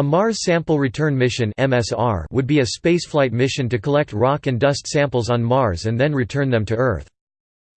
A Mars Sample Return Mission would be a spaceflight mission to collect rock and dust samples on Mars and then return them to Earth.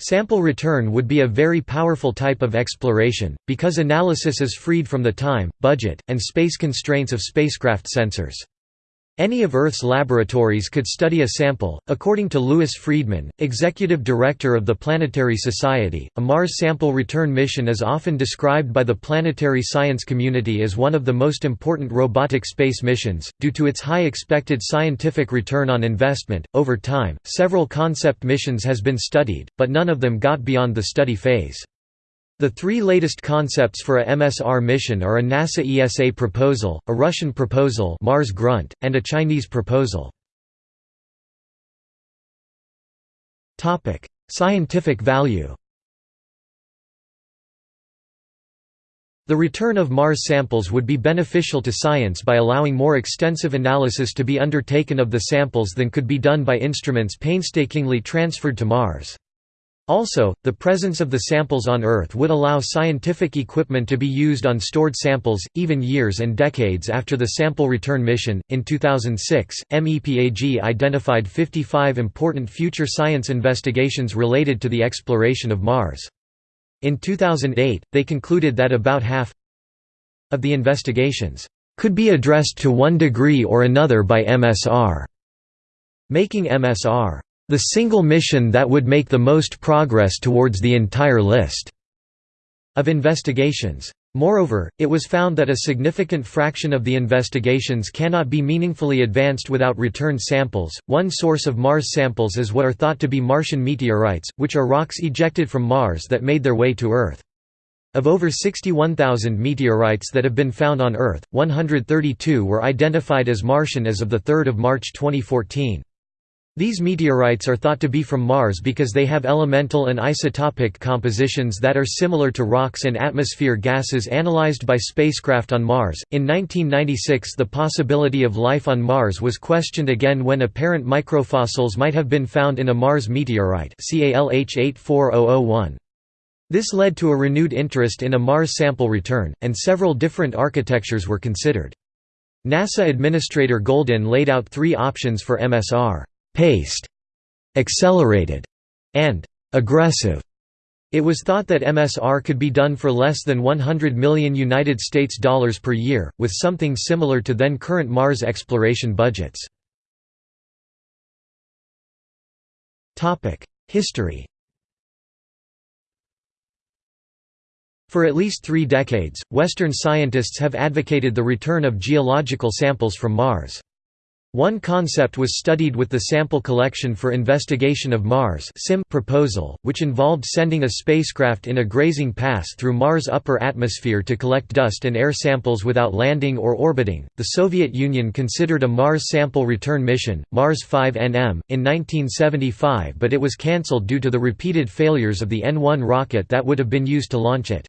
Sample return would be a very powerful type of exploration, because analysis is freed from the time, budget, and space constraints of spacecraft sensors. Any of Earth's laboratories could study a sample. According to Louis Friedman, executive director of the Planetary Society, a Mars sample return mission is often described by the planetary science community as one of the most important robotic space missions, due to its high expected scientific return on investment. Over time, several concept missions has been studied, but none of them got beyond the study phase. The three latest concepts for a MSR mission are a NASA ESA proposal, a Russian proposal Mars Grunt, and a Chinese proposal. Scientific value The return of Mars samples would be beneficial to science by allowing more extensive analysis to be undertaken of the samples than could be done by instruments painstakingly transferred to Mars. Also, the presence of the samples on Earth would allow scientific equipment to be used on stored samples, even years and decades after the sample return mission. In 2006, MEPAG identified 55 important future science investigations related to the exploration of Mars. In 2008, they concluded that about half of the investigations could be addressed to one degree or another by MSR, making MSR the single mission that would make the most progress towards the entire list of investigations. Moreover, it was found that a significant fraction of the investigations cannot be meaningfully advanced without returned samples. One source of Mars samples is what are thought to be Martian meteorites, which are rocks ejected from Mars that made their way to Earth. Of over 61,000 meteorites that have been found on Earth, 132 were identified as Martian as of 3 March 2014. These meteorites are thought to be from Mars because they have elemental and isotopic compositions that are similar to rocks and atmosphere gases analyzed by spacecraft on Mars. In 1996, the possibility of life on Mars was questioned again when apparent microfossils might have been found in a Mars meteorite, ALH 84001. This led to a renewed interest in a Mars sample return, and several different architectures were considered. NASA Administrator Goldin laid out three options for MSR paced, accelerated, and aggressive. It was thought that MSR could be done for less than 100 million United States dollars per year, with something similar to then current Mars exploration budgets. History For at least three decades, Western scientists have advocated the return of geological samples from Mars. One concept was studied with the Sample Collection for Investigation of Mars proposal, which involved sending a spacecraft in a grazing pass through Mars' upper atmosphere to collect dust and air samples without landing or orbiting. The Soviet Union considered a Mars sample return mission, Mars 5NM, in 1975 but it was cancelled due to the repeated failures of the N-1 rocket that would have been used to launch it.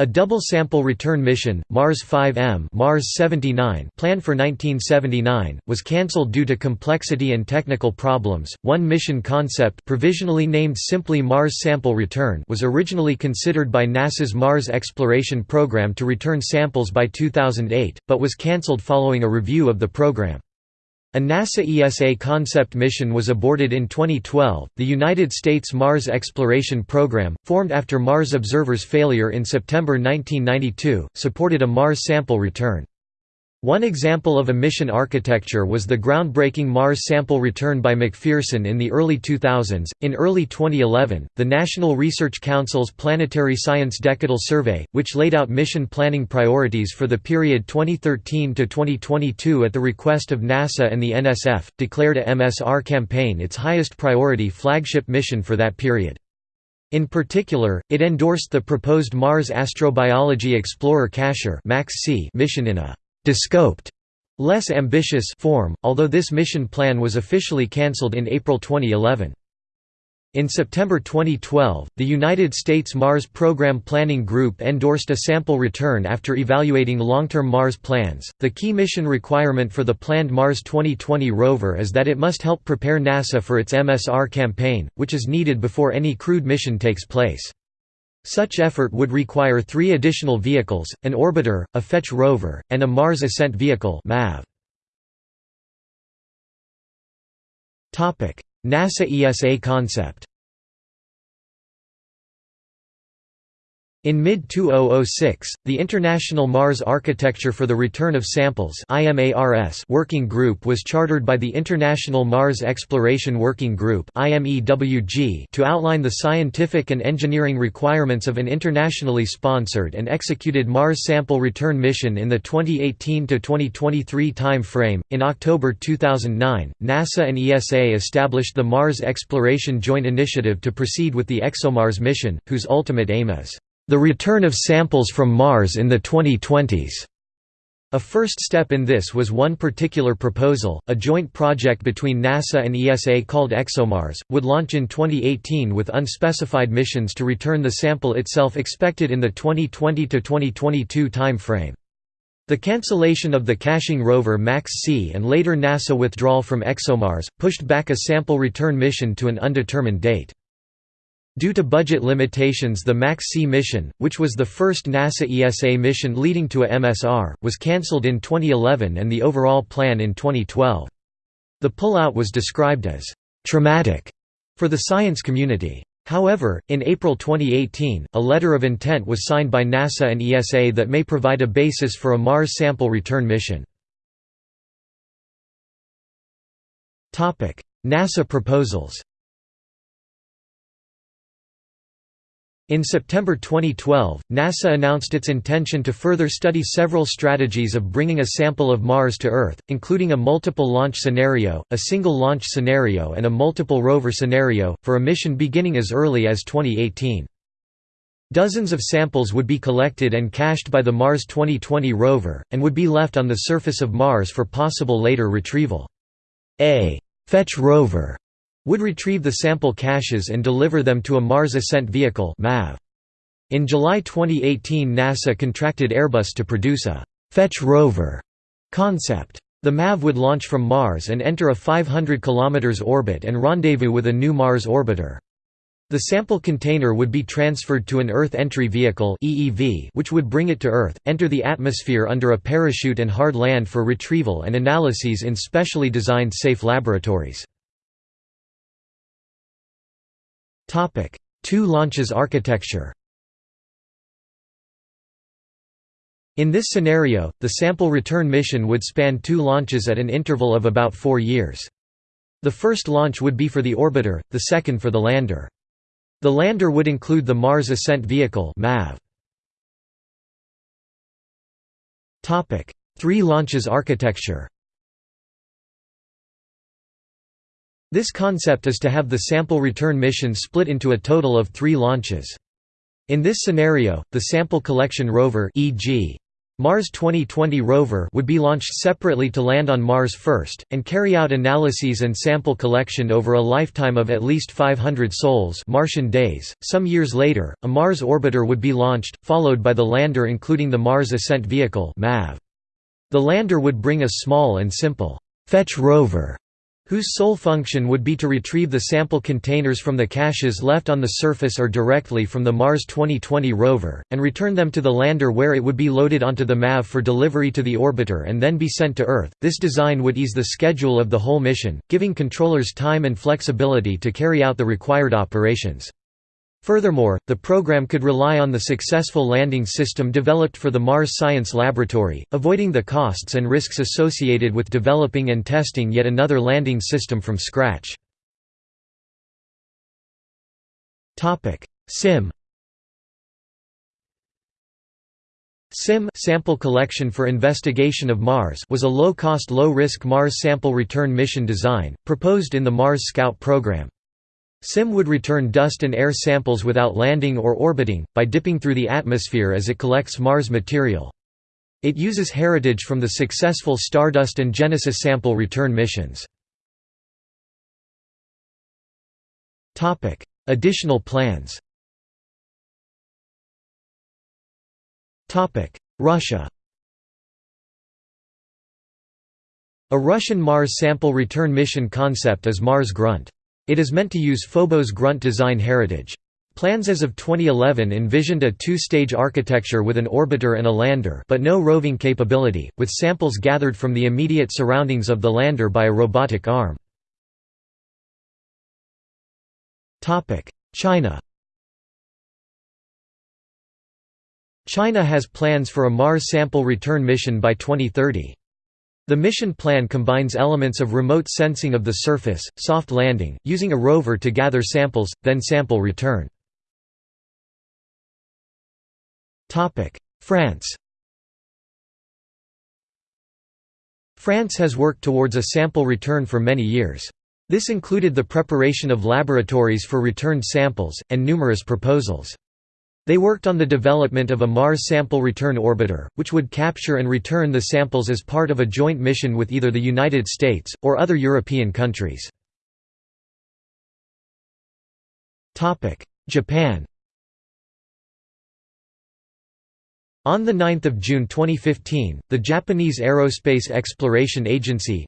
A double sample return mission, Mars 5M Mars 79 planned for 1979, was cancelled due to complexity and technical problems. One mission concept provisionally named simply Mars Sample Return was originally considered by NASA's Mars Exploration Program to return samples by 2008, but was cancelled following a review of the program. A NASA ESA concept mission was aborted in 2012. The United States Mars Exploration Program, formed after Mars Observer's failure in September 1992, supported a Mars sample return. One example of a mission architecture was the groundbreaking Mars sample return by McPherson in the early 2000s. In early 2011, the National Research Council's Planetary Science Decadal Survey, which laid out mission planning priorities for the period 2013 to 2022 at the request of NASA and the NSF, declared a MSR campaign its highest priority flagship mission for that period. In particular, it endorsed the proposed Mars Astrobiology Explorer Cacher mission in a descoped, less ambitious form, although this mission plan was officially cancelled in April 2011. In September 2012, the United States Mars Program Planning Group endorsed a sample return after evaluating long-term Mars plans. The key mission requirement for the planned Mars 2020 rover is that it must help prepare NASA for its MSR campaign, which is needed before any crewed mission takes place. Such effort would require three additional vehicles, an orbiter, a fetch rover, and a Mars Ascent Vehicle NASA ESA concept In mid-2006, the International Mars Architecture for the Return of Samples working group was chartered by the International Mars Exploration Working Group to outline the scientific and engineering requirements of an internationally sponsored and executed Mars sample return mission in the 2018–2023 time frame. In October 2009, NASA and ESA established the Mars Exploration Joint Initiative to proceed with the ExoMars mission, whose ultimate aim is the return of samples from Mars in the 2020s. A first step in this was one particular proposal, a joint project between NASA and ESA called ExoMars, would launch in 2018 with unspecified missions to return the sample itself expected in the 2020–2022 time frame. The cancellation of the caching rover MAX-C and later NASA withdrawal from ExoMars, pushed back a sample return mission to an undetermined date. Due to budget limitations the MAX-C mission, which was the first NASA ESA mission leading to a MSR, was cancelled in 2011 and the overall plan in 2012. The pullout was described as «traumatic» for the science community. However, in April 2018, a letter of intent was signed by NASA and ESA that may provide a basis for a Mars sample return mission. NASA proposals In September 2012, NASA announced its intention to further study several strategies of bringing a sample of Mars to Earth, including a multiple launch scenario, a single launch scenario and a multiple rover scenario, for a mission beginning as early as 2018. Dozens of samples would be collected and cached by the Mars 2020 rover, and would be left on the surface of Mars for possible later retrieval. A «fetch rover» would retrieve the sample caches and deliver them to a Mars Ascent Vehicle In July 2018 NASA contracted Airbus to produce a «fetch rover» concept. The MAV would launch from Mars and enter a 500 km orbit and rendezvous with a new Mars orbiter. The sample container would be transferred to an Earth Entry Vehicle (EEV), which would bring it to Earth, enter the atmosphere under a parachute and hard land for retrieval and analyses in specially designed safe laboratories. Topic: Two launches architecture. In this scenario, the sample return mission would span two launches at an interval of about four years. The first launch would be for the orbiter, the second for the lander. The lander would include the Mars Ascent Vehicle MAV. Topic: Three launches architecture This concept is to have the sample return mission split into a total of three launches. In this scenario, the sample collection rover e.g. Mars 2020 rover would be launched separately to land on Mars first, and carry out analyses and sample collection over a lifetime of at least 500 sols Martian days. Some years later, a Mars orbiter would be launched, followed by the lander including the Mars Ascent Vehicle. The lander would bring a small and simple fetch rover whose sole function would be to retrieve the sample containers from the caches left on the surface or directly from the Mars 2020 rover, and return them to the lander where it would be loaded onto the MAV for delivery to the orbiter and then be sent to Earth. This design would ease the schedule of the whole mission, giving controllers time and flexibility to carry out the required operations. Furthermore, the program could rely on the successful landing system developed for the Mars Science Laboratory, avoiding the costs and risks associated with developing and testing yet another landing system from scratch. SIM SIM sample collection for investigation of Mars was a low-cost low-risk Mars sample return mission design, proposed in the Mars Scout program. SIM would return dust and air samples without landing or orbiting, by dipping through the atmosphere as it collects Mars material. It uses heritage from the successful Stardust and Genesis sample return missions. Additional plans Russia A Russian Mars sample return mission concept is Mars Grunt. It is meant to use Phobos grunt design heritage. Plans as of 2011 envisioned a two-stage architecture with an orbiter and a lander but no roving capability, with samples gathered from the immediate surroundings of the lander by a robotic arm. China China has plans for a Mars sample return mission by 2030. The mission plan combines elements of remote sensing of the surface, soft landing, using a rover to gather samples, then sample return. France France has worked towards a sample return for many years. This included the preparation of laboratories for returned samples, and numerous proposals. They worked on the development of a Mars sample return orbiter, which would capture and return the samples as part of a joint mission with either the United States, or other European countries. Japan On 9 June 2015, the Japanese Aerospace Exploration Agency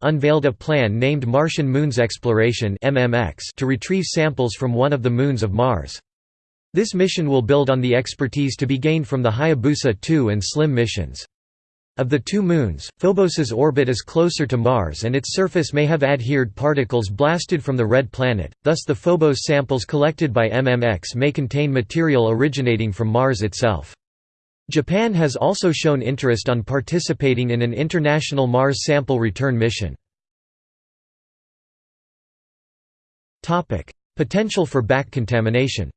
unveiled a plan named Martian Moons Exploration to retrieve samples from one of the moons of Mars. This mission will build on the expertise to be gained from the Hayabusa 2 and SLIM missions. Of the two moons, Phobos's orbit is closer to Mars and its surface may have adhered particles blasted from the red planet, thus the Phobos samples collected by MMX may contain material originating from Mars itself. Japan has also shown interest on participating in an international Mars sample return mission. Potential for back contamination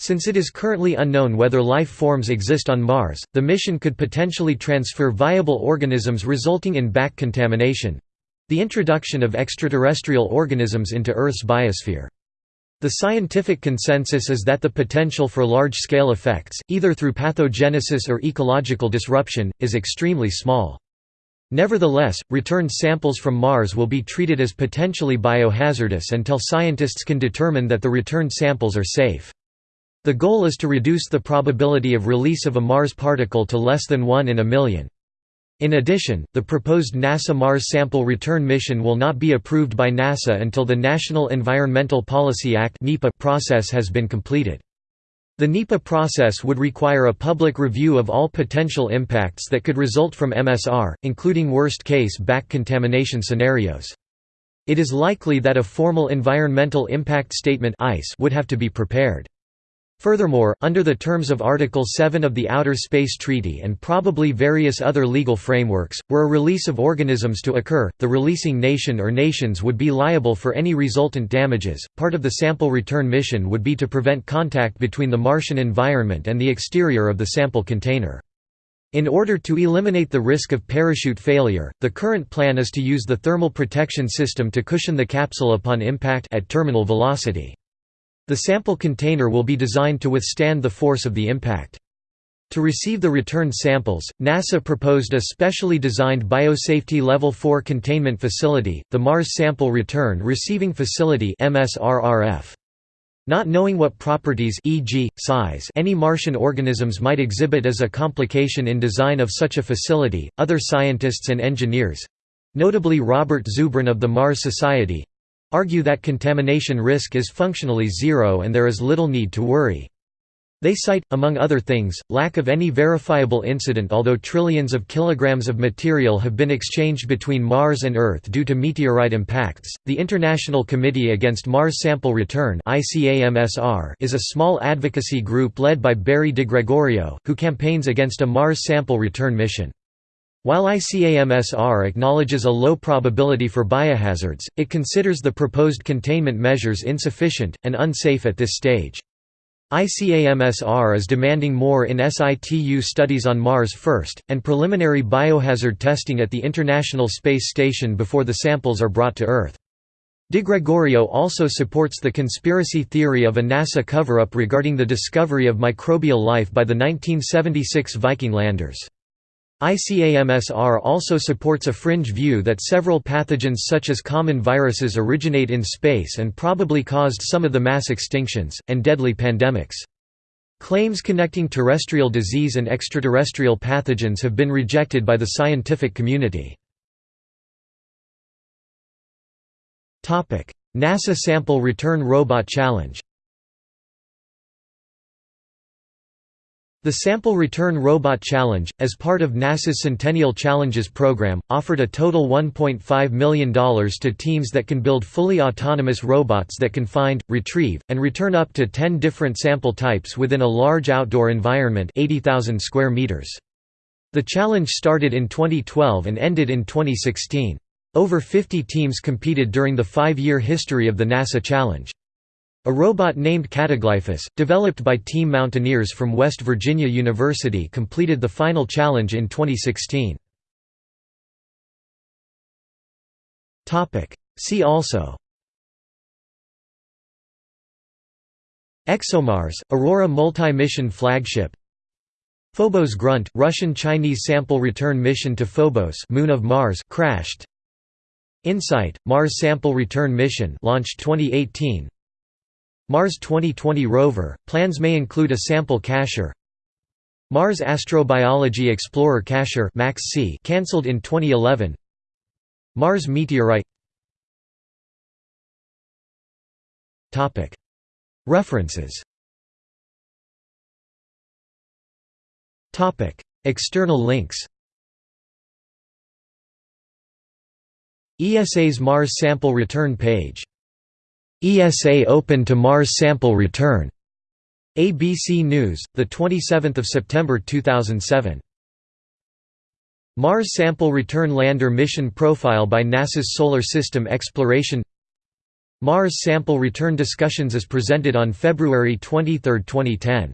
Since it is currently unknown whether life forms exist on Mars, the mission could potentially transfer viable organisms resulting in back contamination—the introduction of extraterrestrial organisms into Earth's biosphere. The scientific consensus is that the potential for large-scale effects, either through pathogenesis or ecological disruption, is extremely small. Nevertheless, returned samples from Mars will be treated as potentially biohazardous until scientists can determine that the returned samples are safe. The goal is to reduce the probability of release of a Mars particle to less than 1 in a million. In addition, the proposed NASA Mars sample return mission will not be approved by NASA until the National Environmental Policy Act process has been completed. The NEPA process would require a public review of all potential impacts that could result from MSR, including worst-case back contamination scenarios. It is likely that a formal Environmental Impact Statement would have to be prepared. Furthermore, under the terms of Article 7 of the Outer Space Treaty and probably various other legal frameworks, were a release of organisms to occur, the releasing nation or nations would be liable for any resultant damages. Part of the sample return mission would be to prevent contact between the Martian environment and the exterior of the sample container. In order to eliminate the risk of parachute failure, the current plan is to use the thermal protection system to cushion the capsule upon impact at terminal velocity. The sample container will be designed to withstand the force of the impact. To receive the returned samples, NASA proposed a specially designed Biosafety Level 4 containment facility, the Mars Sample Return Receiving Facility Not knowing what properties e.g., size any Martian organisms might exhibit as a complication in design of such a facility, other scientists and engineers—notably Robert Zubrin of the Mars Society, argue that contamination risk is functionally zero and there is little need to worry. They cite, among other things, lack of any verifiable incident although trillions of kilograms of material have been exchanged between Mars and Earth due to meteorite impacts. The International Committee Against Mars Sample Return is a small advocacy group led by Barry DiGregorio, who campaigns against a Mars sample return mission. While ICAMSR acknowledges a low probability for biohazards, it considers the proposed containment measures insufficient, and unsafe at this stage. ICAMSR is demanding more in situ studies on Mars first, and preliminary biohazard testing at the International Space Station before the samples are brought to Earth. DiGregorio also supports the conspiracy theory of a NASA cover-up regarding the discovery of microbial life by the 1976 Viking landers. ICAMSR also supports a fringe view that several pathogens such as common viruses originate in space and probably caused some of the mass extinctions, and deadly pandemics. Claims connecting terrestrial disease and extraterrestrial pathogens have been rejected by the scientific community. NASA Sample Return Robot Challenge The Sample Return Robot Challenge, as part of NASA's Centennial Challenges program, offered a total $1.5 million to teams that can build fully autonomous robots that can find, retrieve, and return up to 10 different sample types within a large outdoor environment 80,000 square meters. The challenge started in 2012 and ended in 2016. Over 50 teams competed during the five-year history of the NASA Challenge. A robot named Cataglyphis, developed by Team Mountaineers from West Virginia University completed the final challenge in 2016. See also. ExoMars, Aurora multi-mission flagship. Phobos Grunt, Russian-Chinese sample return mission to Phobos moon of Mars crashed. InSight, Mars sample return mission launched 2018 Mars 2020 rover, plans may include a sample cacher. Mars Astrobiology Explorer cacher cancelled in 2011 Mars meteorite References External links ESA's Mars sample return page ESA open to Mars sample return. ABC News, the 27th of September 2007. Mars sample return lander mission profile by NASA's Solar System Exploration. Mars sample return discussions is presented on February 23, 2010.